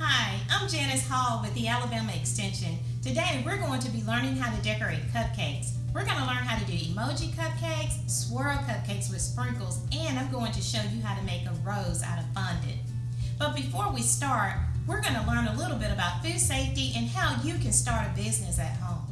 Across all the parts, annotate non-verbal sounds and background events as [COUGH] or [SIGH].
Hi, I'm Janice Hall with the Alabama Extension. Today we're going to be learning how to decorate cupcakes. We're going to learn how to do emoji cupcakes, swirl cupcakes with sprinkles, and I'm going to show you how to make a rose out of fondant. But before we start, we're going to learn a little bit about food safety and how you can start a business at home.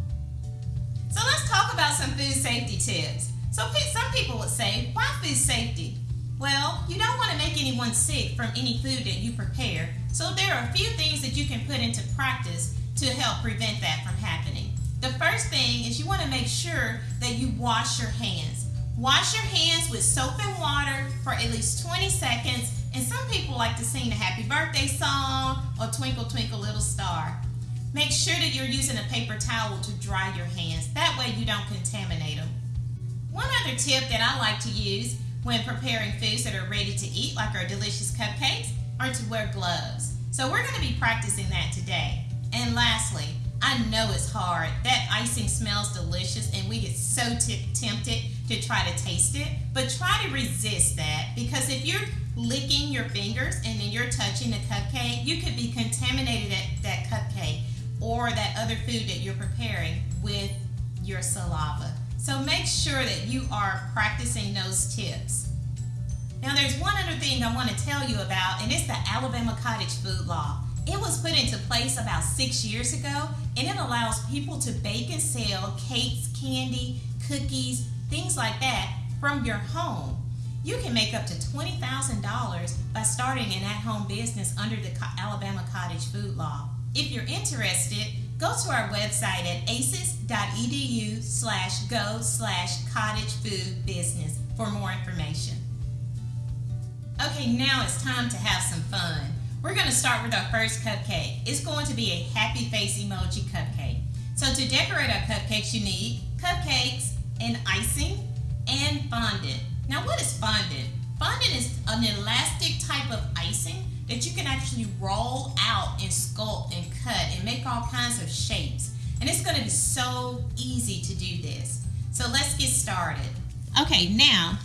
So let's talk about some food safety tips. So some people would say, why food safety? Well, you don't want to make anyone sick from any food that you prepare, so there are a few things that you can put into practice to help prevent that from happening. The first thing is you want to make sure that you wash your hands. Wash your hands with soap and water for at least 20 seconds, and some people like to sing a happy birthday song or twinkle twinkle little star. Make sure that you're using a paper towel to dry your hands. That way you don't contaminate them. One other tip that I like to use when preparing foods that are ready to eat, like our delicious cupcakes, are to wear gloves. So we're going to be practicing that today. And lastly, I know it's hard. That icing smells delicious and we get so tempted to try to taste it. But try to resist that because if you're licking your fingers and then you're touching the cupcake, you could be contaminated at that cupcake or that other food that you're preparing with your saliva. So make sure that you are practicing those tips. Now there's one other thing I want to tell you about and it's the Alabama Cottage Food Law. It was put into place about six years ago and it allows people to bake and sell cakes, candy, cookies, things like that from your home. You can make up to $20,000 by starting an at-home business under the Alabama Cottage Food Law. If you're interested, go to our website at aces.edu slash go slash cottage food business for more information. Okay, now it's time to have some fun. We're going to start with our first cupcake. It's going to be a happy face emoji cupcake. So to decorate our cupcakes, you need cupcakes and icing and fondant. Now what is fondant? Fondant is an elastic type of icing that you can actually roll out and sculpt and cut and make all kinds of shapes. And it's going to be so easy to do this. So let's get started. Okay, now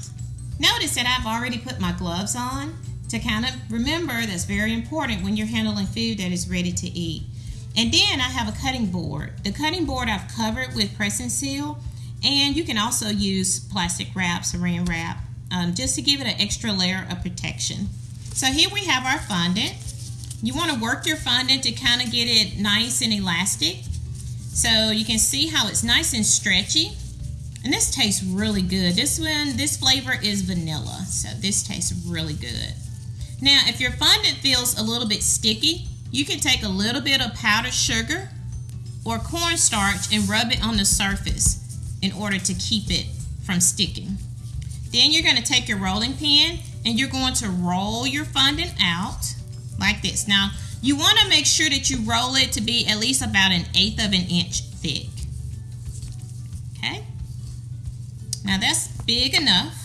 notice that I've already put my gloves on to kind of remember that's very important when you're handling food that is ready to eat. And then I have a cutting board. The cutting board I've covered with press and seal and you can also use plastic wrap, saran wrap, um, just to give it an extra layer of protection. So here we have our fondant. You want to work your fondant to kind of get it nice and elastic. So you can see how it's nice and stretchy. And this tastes really good. This one, this flavor is vanilla. So this tastes really good. Now, if your fondant feels a little bit sticky, you can take a little bit of powdered sugar or cornstarch and rub it on the surface in order to keep it from sticking. Then you're going to take your rolling pin and you're going to roll your fondant out like this. Now, you want to make sure that you roll it to be at least about an eighth of an inch thick. Okay? Now that's big enough.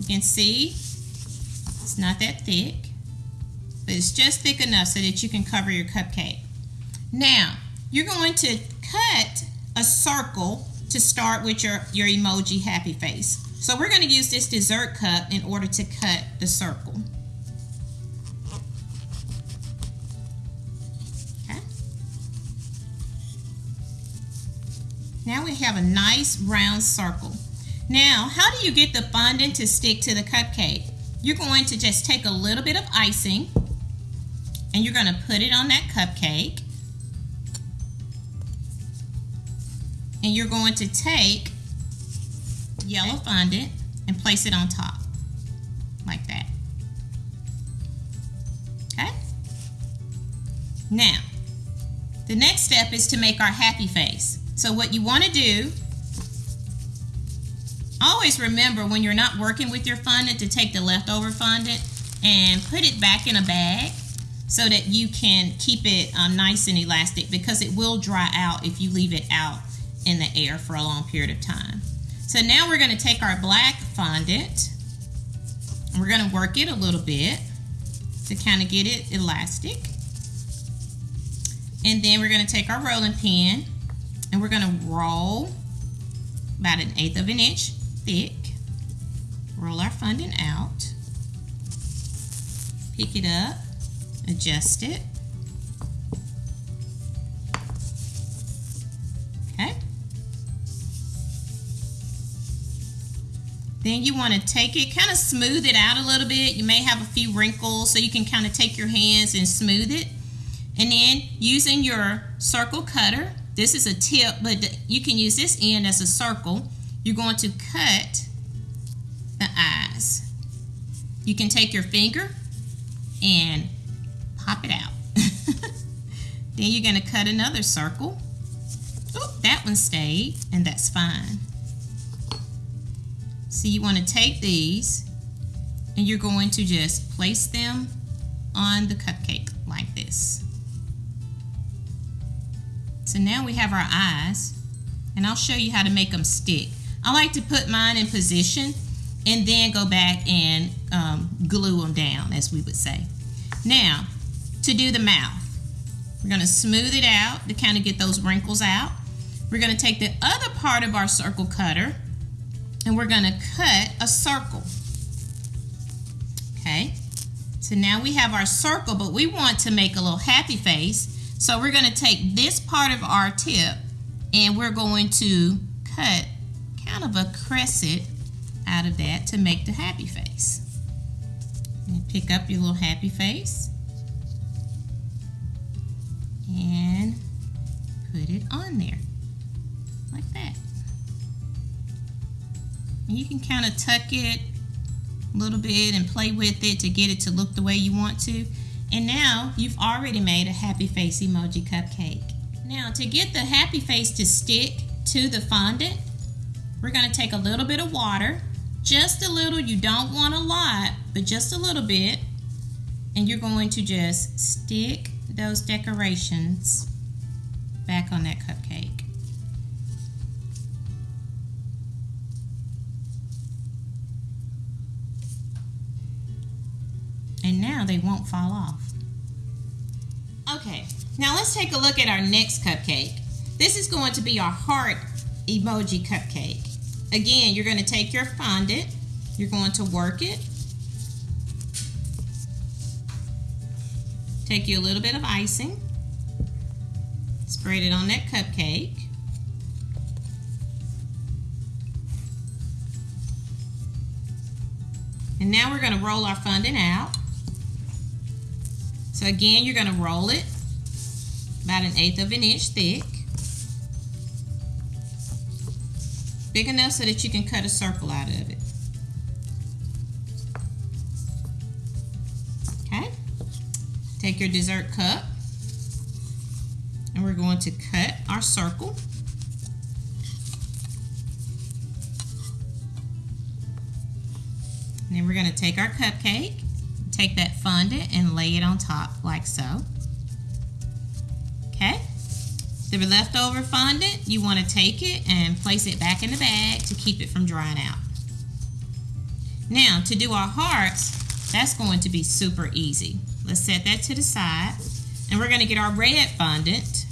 You can see it's not that thick, but it's just thick enough so that you can cover your cupcake. Now, you're going to cut a circle to start with your, your emoji happy face. So we're going to use this dessert cup in order to cut the circle. Now we have a nice round circle. Now, how do you get the fondant to stick to the cupcake? You're going to just take a little bit of icing and you're going to put it on that cupcake. And you're going to take yellow fondant and place it on top like that. Okay? Now, the next step is to make our happy face. So what you want to do, always remember when you're not working with your fondant to take the leftover fondant and put it back in a bag so that you can keep it um, nice and elastic because it will dry out if you leave it out in the air for a long period of time. So now we're going to take our black fondant and we're going to work it a little bit to kind of get it elastic. And then we're going to take our rolling pin and we're gonna roll about an eighth of an inch thick. Roll our fondant out. Pick it up, adjust it. Okay. Then you wanna take it, kind of smooth it out a little bit. You may have a few wrinkles, so you can kind of take your hands and smooth it. And then using your circle cutter, this is a tip, but you can use this end as a circle. You're going to cut the eyes. You can take your finger and pop it out. [LAUGHS] then you're going to cut another circle. Oh, that one stayed, and that's fine. So you want to take these and you're going to just place them on the cupcake like this. So now we have our eyes and I'll show you how to make them stick. I like to put mine in position and then go back and um, glue them down as we would say. Now to do the mouth, we're going to smooth it out to kind of get those wrinkles out. We're going to take the other part of our circle cutter and we're going to cut a circle. Okay, so now we have our circle, but we want to make a little happy face. So we're going to take this part of our tip and we're going to cut kind of a crescent out of that to make the happy face. And pick up your little happy face and put it on there like that. And you can kind of tuck it a little bit and play with it to get it to look the way you want to. And now you've already made a happy face emoji cupcake. Now to get the happy face to stick to the fondant, we're going to take a little bit of water, just a little, you don't want a lot, but just a little bit. And you're going to just stick those decorations back on that cupcake. They won't fall off. Okay, now let's take a look at our next cupcake. This is going to be our heart emoji cupcake. Again, you're going to take your fondant, you're going to work it, take you a little bit of icing, spread it on that cupcake, and now we're going to roll our fondant out. So again, you're going to roll it about an eighth of an inch thick. Big enough so that you can cut a circle out of it. Okay. Take your dessert cup and we're going to cut our circle. And then we're going to take our cupcake take that fondant and lay it on top like so. Okay. The leftover fondant, you want to take it and place it back in the bag to keep it from drying out. Now, to do our hearts, that's going to be super easy. Let's set that to the side. And we're going to get our red fondant.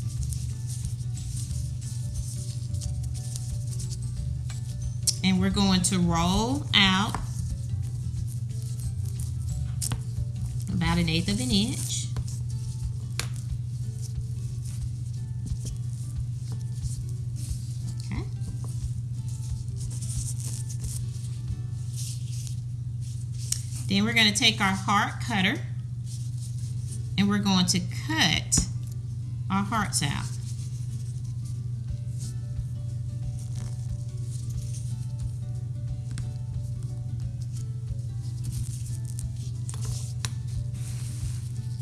And we're going to roll out an eighth of an inch. Okay. Then we're going to take our heart cutter and we're going to cut our hearts out.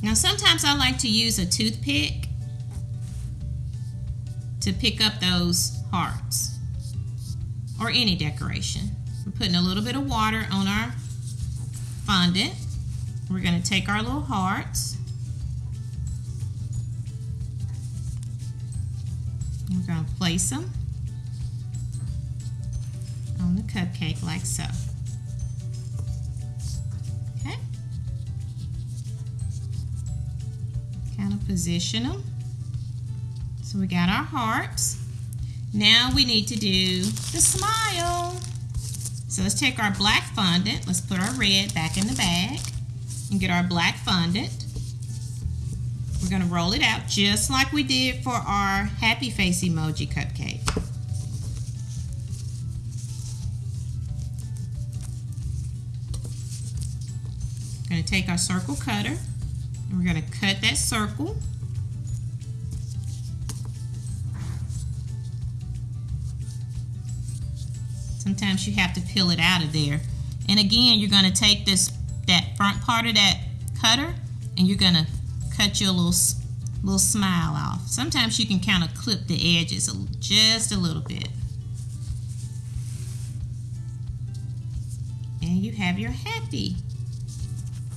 Now sometimes I like to use a toothpick to pick up those hearts or any decoration. We're putting a little bit of water on our fondant. We're going to take our little hearts. We're going to place them on the cupcake like so. kind of position them. So we got our hearts. Now we need to do the smile. So let's take our black fondant. Let's put our red back in the bag and get our black fondant. We're going to roll it out just like we did for our happy face emoji cupcake. Going to take our circle cutter we're going to cut that circle. Sometimes you have to peel it out of there. And again, you're going to take this that front part of that cutter and you're going to cut your little little smile off. Sometimes you can kind of clip the edges just a little bit. And you have your happy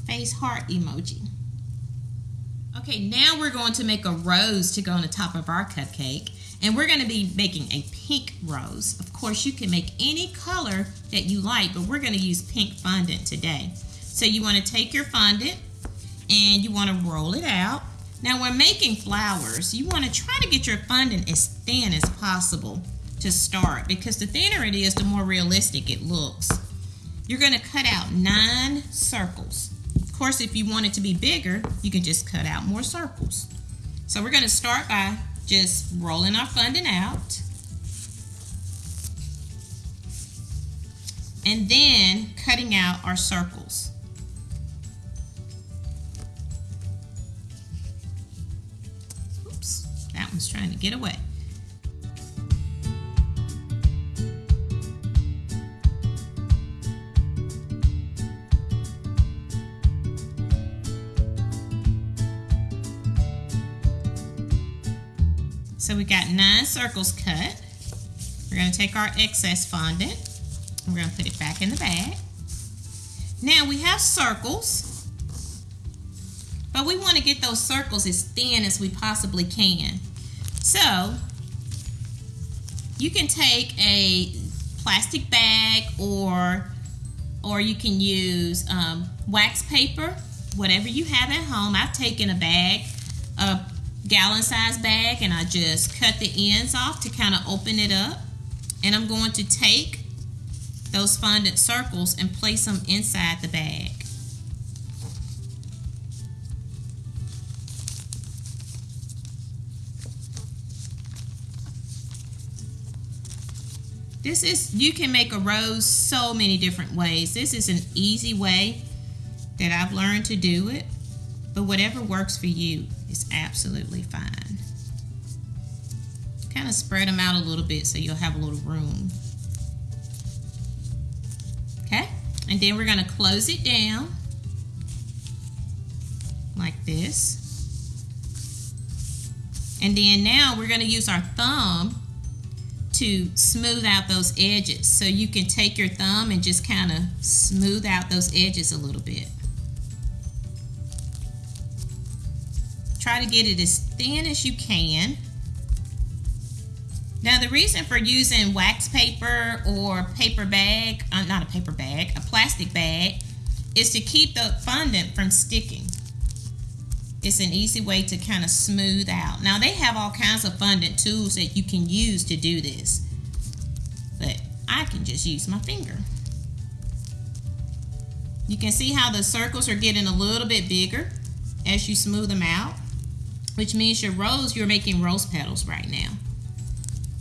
face heart emoji. Okay, now we're going to make a rose to go on the top of our cupcake. And we're going to be making a pink rose. Of course, you can make any color that you like, but we're going to use pink fondant today. So you want to take your fondant and you want to roll it out. Now when making flowers, you want to try to get your fondant as thin as possible to start because the thinner it is, the more realistic it looks. You're going to cut out nine circles. Course, if you want it to be bigger, you can just cut out more circles. So we're going to start by just rolling our fondant out. And then cutting out our circles. Oops, that one's trying to get away. So we got nine circles cut. We're going to take our excess fondant. We're going to put it back in the bag. Now we have circles. But we want to get those circles as thin as we possibly can. So you can take a plastic bag or or you can use um, wax paper, whatever you have at home. I've taken a bag, a gallon size bag, and I just cut the ends off to kind of open it up. And I'm going to take those fondant circles and place them inside the bag. This is, you can make a rose so many different ways. This is an easy way that I've learned to do it, but whatever works for you is absolutely fine. Kind of spread them out a little bit so you'll have a little room. Okay, and then we're gonna close it down like this. And then now we're gonna use our thumb to smooth out those edges. So you can take your thumb and just kind of smooth out those edges a little bit. Try to get it as thin as you can. Now the reason for using wax paper or paper bag, uh, not a paper bag, a plastic bag, is to keep the fondant from sticking it's an easy way to kind of smooth out. Now they have all kinds of fondant tools that you can use to do this, but I can just use my finger. You can see how the circles are getting a little bit bigger as you smooth them out, which means your rose, you're making rose petals right now.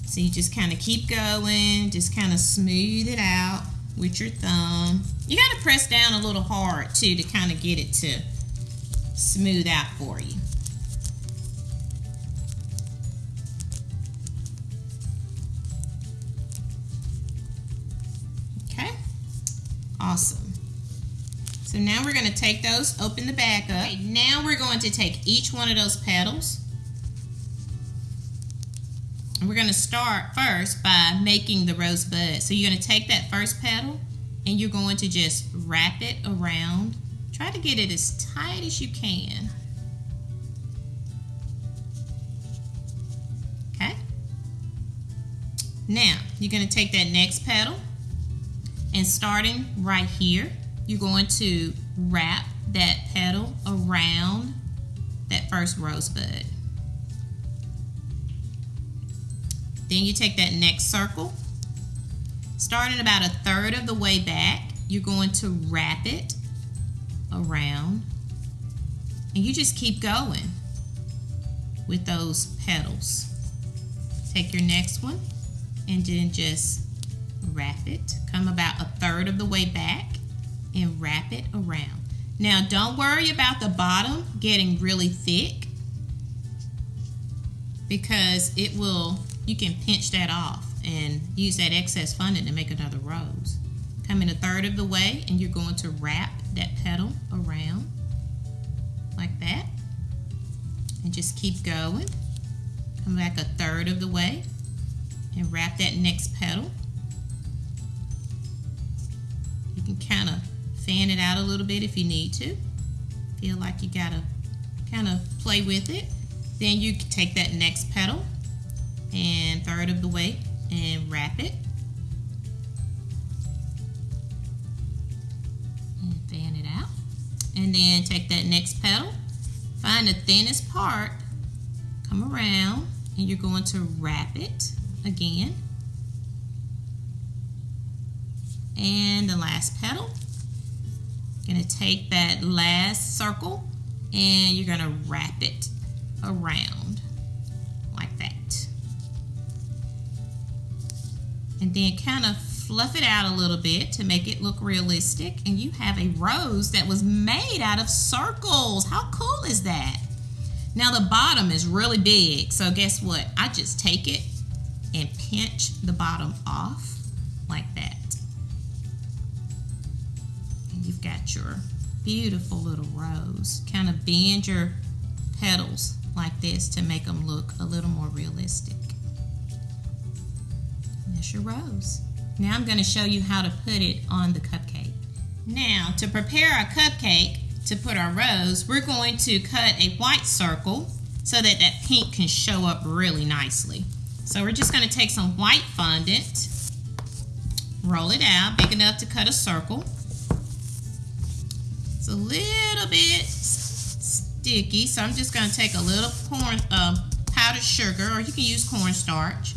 So you just kind of keep going, just kind of smooth it out with your thumb. You got to press down a little hard too to kind of get it to smooth out for you. Okay, awesome. So now we're going to take those, open the back up. Okay, now we're going to take each one of those petals. And we're going to start first by making the rose bud. So you're going to take that first petal and you're going to just wrap it around Try to get it as tight as you can. Okay. Now, you're going to take that next petal and starting right here, you're going to wrap that petal around that first rosebud. Then you take that next circle, starting about a third of the way back, you're going to wrap it around and you just keep going with those petals. Take your next one and then just wrap it. Come about a third of the way back and wrap it around. Now don't worry about the bottom getting really thick because it will, you can pinch that off and use that excess fondant to make another rose. Come in a third of the way and you're going to wrap that petal around like that and just keep going. Come back a third of the way and wrap that next petal. You can kind of fan it out a little bit if you need to. Feel like you gotta kind of play with it. Then you take that next petal and third of the way and wrap it. And fan it out. And then take that next petal, find the thinnest part, come around, and you're going to wrap it again. And the last petal. Gonna take that last circle and you're gonna wrap it around like that. And then kind of fluff it out a little bit to make it look realistic. And you have a rose that was made out of circles. How cool is that? Now the bottom is really big. So guess what? I just take it and pinch the bottom off like that. Got your beautiful little rose. Kind of bend your petals like this to make them look a little more realistic. And that's your rose. Now I'm going to show you how to put it on the cupcake. Now to prepare our cupcake to put our rose, we're going to cut a white circle so that that pink can show up really nicely. So we're just going to take some white fondant, roll it out big enough to cut a circle. A little bit sticky, so I'm just going to take a little corn, uh, powdered sugar, or you can use cornstarch.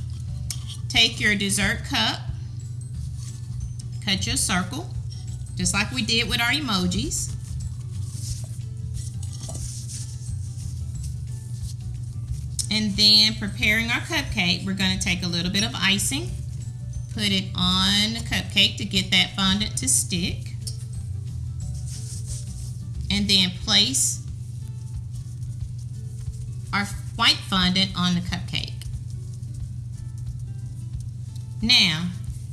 Take your dessert cup, cut your circle, just like we did with our emojis. And then preparing our cupcake, we're going to take a little bit of icing, put it on the cupcake to get that fondant to stick. And then place our white fondant on the cupcake. Now,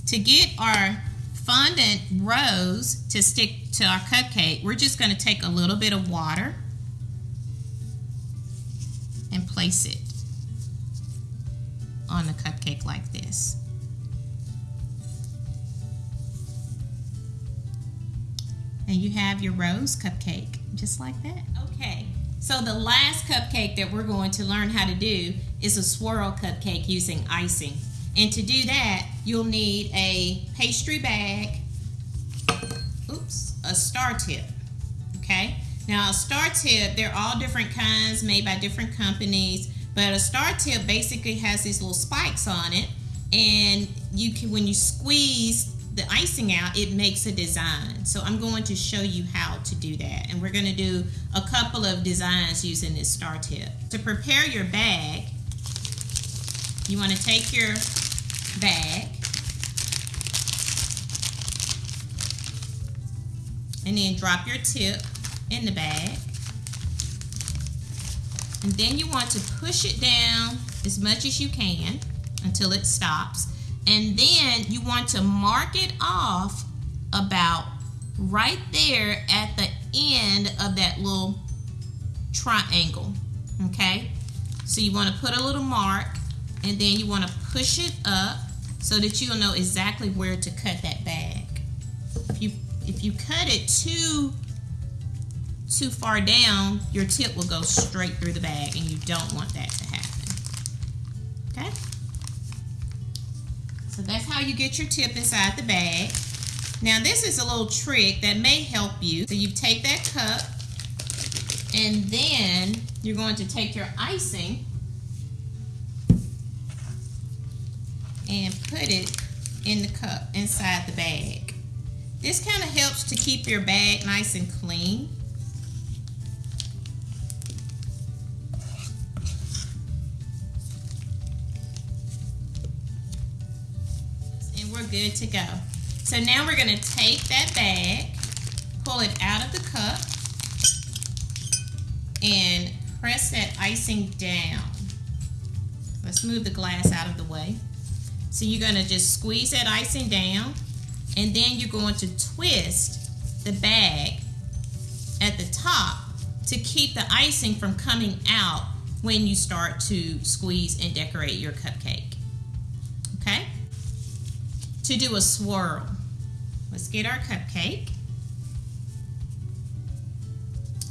to get our fondant rose to stick to our cupcake, we're just going to take a little bit of water and place it on the cupcake like this. And you have your rose cupcake, just like that. Okay, so the last cupcake that we're going to learn how to do is a swirl cupcake using icing. And to do that, you'll need a pastry bag, oops, a star tip, okay? Now a star tip, they're all different kinds made by different companies. But a star tip basically has these little spikes on it, and you can when you squeeze the icing out, it makes a design. So I'm going to show you how to do that. And we're going to do a couple of designs using this star tip. To prepare your bag, you want to take your bag and then drop your tip in the bag. And then you want to push it down as much as you can until it stops. And then you want to mark it off about right there at the end of that little triangle, okay? So you want to put a little mark and then you want to push it up so that you'll know exactly where to cut that bag. If you, if you cut it too too far down, your tip will go straight through the bag and you don't want that to happen. Okay? So that's how you get your tip inside the bag. Now this is a little trick that may help you. So you take that cup and then you're going to take your icing and put it in the cup inside the bag. This kind of helps to keep your bag nice and clean. Good to go. So now we're going to take that bag, pull it out of the cup, and press that icing down. Let's move the glass out of the way. So you're gonna just squeeze that icing down and then you're going to twist the bag at the top to keep the icing from coming out when you start to squeeze and decorate your cupcake. To do a swirl, let's get our cupcake.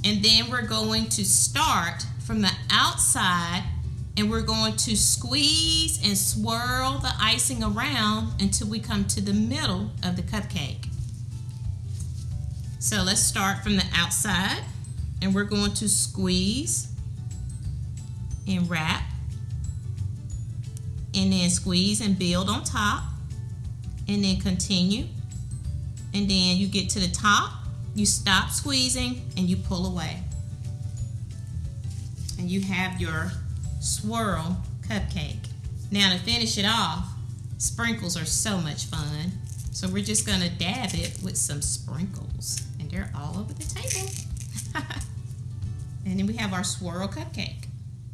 And then we're going to start from the outside and we're going to squeeze and swirl the icing around until we come to the middle of the cupcake. So let's start from the outside and we're going to squeeze and wrap and then squeeze and build on top and then continue. And then you get to the top you stop squeezing and you pull away. And you have your swirl cupcake. Now to finish it off sprinkles are so much fun. So we're just gonna dab it with some sprinkles and they're all over the table. [LAUGHS] And then we have our swirl cupcake.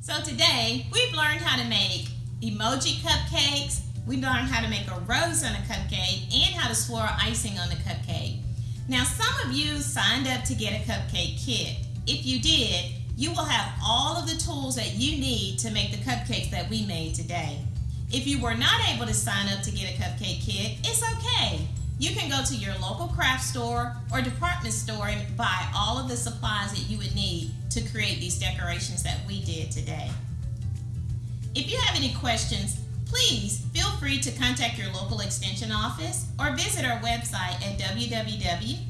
So today we've learned how to make emoji cupcakes we learned how to make a rose on a cupcake and how to swirl icing on the cupcake now, some of you signed up to get a cupcake kit. If you did, you will have all of the tools that you need to make the cupcakes that we made today. If you were not able to sign up to get a cupcake kit, it's okay. You can go to your local craft store or department store and buy all of the supplies that you would need to create these decorations that we did today. If you have any questions, Please feel free to contact your local extension office or visit our website at www.aces.edu.